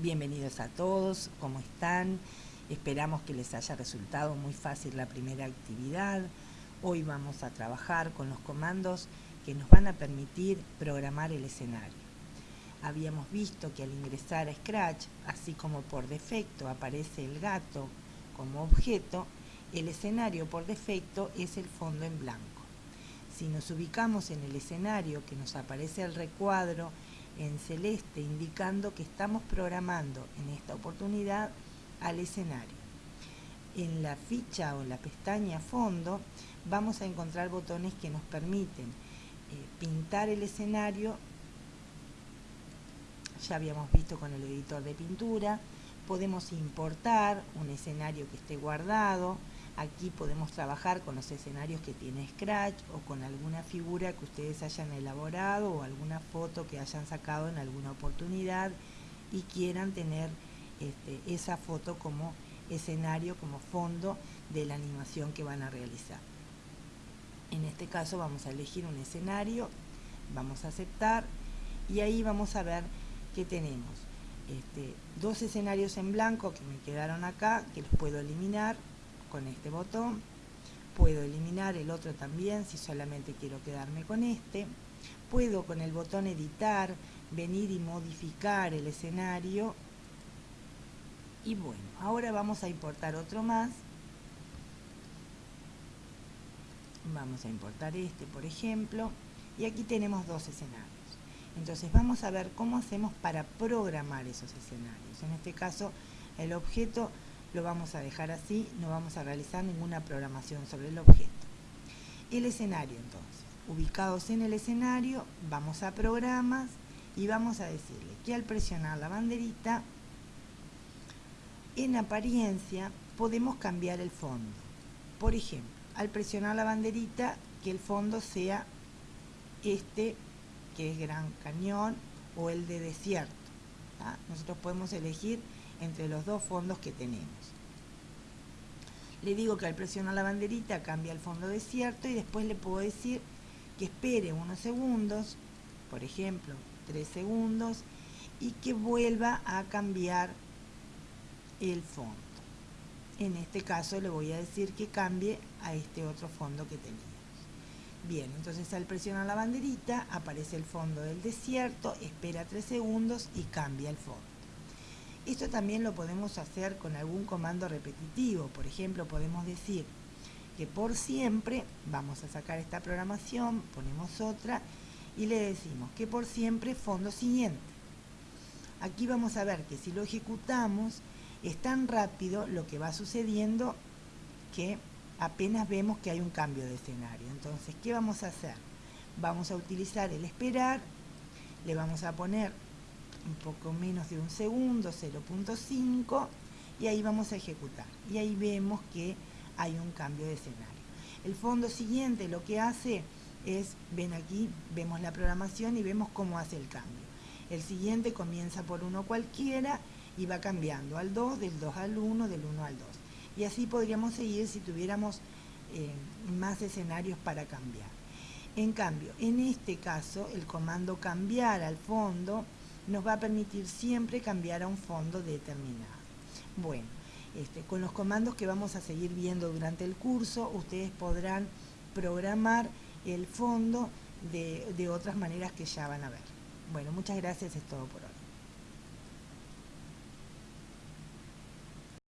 Bienvenidos a todos, ¿cómo están? Esperamos que les haya resultado muy fácil la primera actividad. Hoy vamos a trabajar con los comandos que nos van a permitir programar el escenario. Habíamos visto que al ingresar a Scratch, así como por defecto aparece el gato como objeto, el escenario por defecto es el fondo en blanco. Si nos ubicamos en el escenario que nos aparece el recuadro en celeste indicando que estamos programando en esta oportunidad al escenario. En la ficha o la pestaña fondo vamos a encontrar botones que nos permiten eh, pintar el escenario, ya habíamos visto con el editor de pintura, podemos importar un escenario que esté guardado, Aquí podemos trabajar con los escenarios que tiene Scratch o con alguna figura que ustedes hayan elaborado o alguna foto que hayan sacado en alguna oportunidad y quieran tener este, esa foto como escenario, como fondo de la animación que van a realizar. En este caso vamos a elegir un escenario, vamos a aceptar y ahí vamos a ver que tenemos este, dos escenarios en blanco que me quedaron acá, que los puedo eliminar con este botón. Puedo eliminar el otro también si solamente quiero quedarme con este. Puedo con el botón editar venir y modificar el escenario. Y bueno, ahora vamos a importar otro más. Vamos a importar este, por ejemplo. Y aquí tenemos dos escenarios. Entonces vamos a ver cómo hacemos para programar esos escenarios. En este caso, el objeto lo vamos a dejar así, no vamos a realizar ninguna programación sobre el objeto. El escenario entonces, ubicados en el escenario, vamos a programas y vamos a decirle que al presionar la banderita, en apariencia podemos cambiar el fondo. Por ejemplo, al presionar la banderita, que el fondo sea este, que es Gran Cañón, o el de desierto. Nosotros podemos elegir entre los dos fondos que tenemos. Le digo que al presionar la banderita cambia el fondo desierto y después le puedo decir que espere unos segundos, por ejemplo, tres segundos, y que vuelva a cambiar el fondo. En este caso le voy a decir que cambie a este otro fondo que teníamos. Bien, entonces al presionar la banderita aparece el fondo del desierto, espera tres segundos y cambia el fondo. Esto también lo podemos hacer con algún comando repetitivo. Por ejemplo, podemos decir que por siempre, vamos a sacar esta programación, ponemos otra y le decimos que por siempre fondo siguiente. Aquí vamos a ver que si lo ejecutamos es tan rápido lo que va sucediendo que apenas vemos que hay un cambio de escenario. Entonces, ¿qué vamos a hacer? Vamos a utilizar el esperar, le vamos a poner un poco menos de un segundo, 0.5, y ahí vamos a ejecutar. Y ahí vemos que hay un cambio de escenario. El fondo siguiente lo que hace es, ven aquí, vemos la programación y vemos cómo hace el cambio. El siguiente comienza por uno cualquiera y va cambiando al 2, del 2 al 1, del 1 al 2. Y así podríamos seguir si tuviéramos eh, más escenarios para cambiar. En cambio, en este caso, el comando cambiar al fondo nos va a permitir siempre cambiar a un fondo determinado. Bueno, este, con los comandos que vamos a seguir viendo durante el curso, ustedes podrán programar el fondo de, de otras maneras que ya van a ver. Bueno, muchas gracias, es todo por hoy.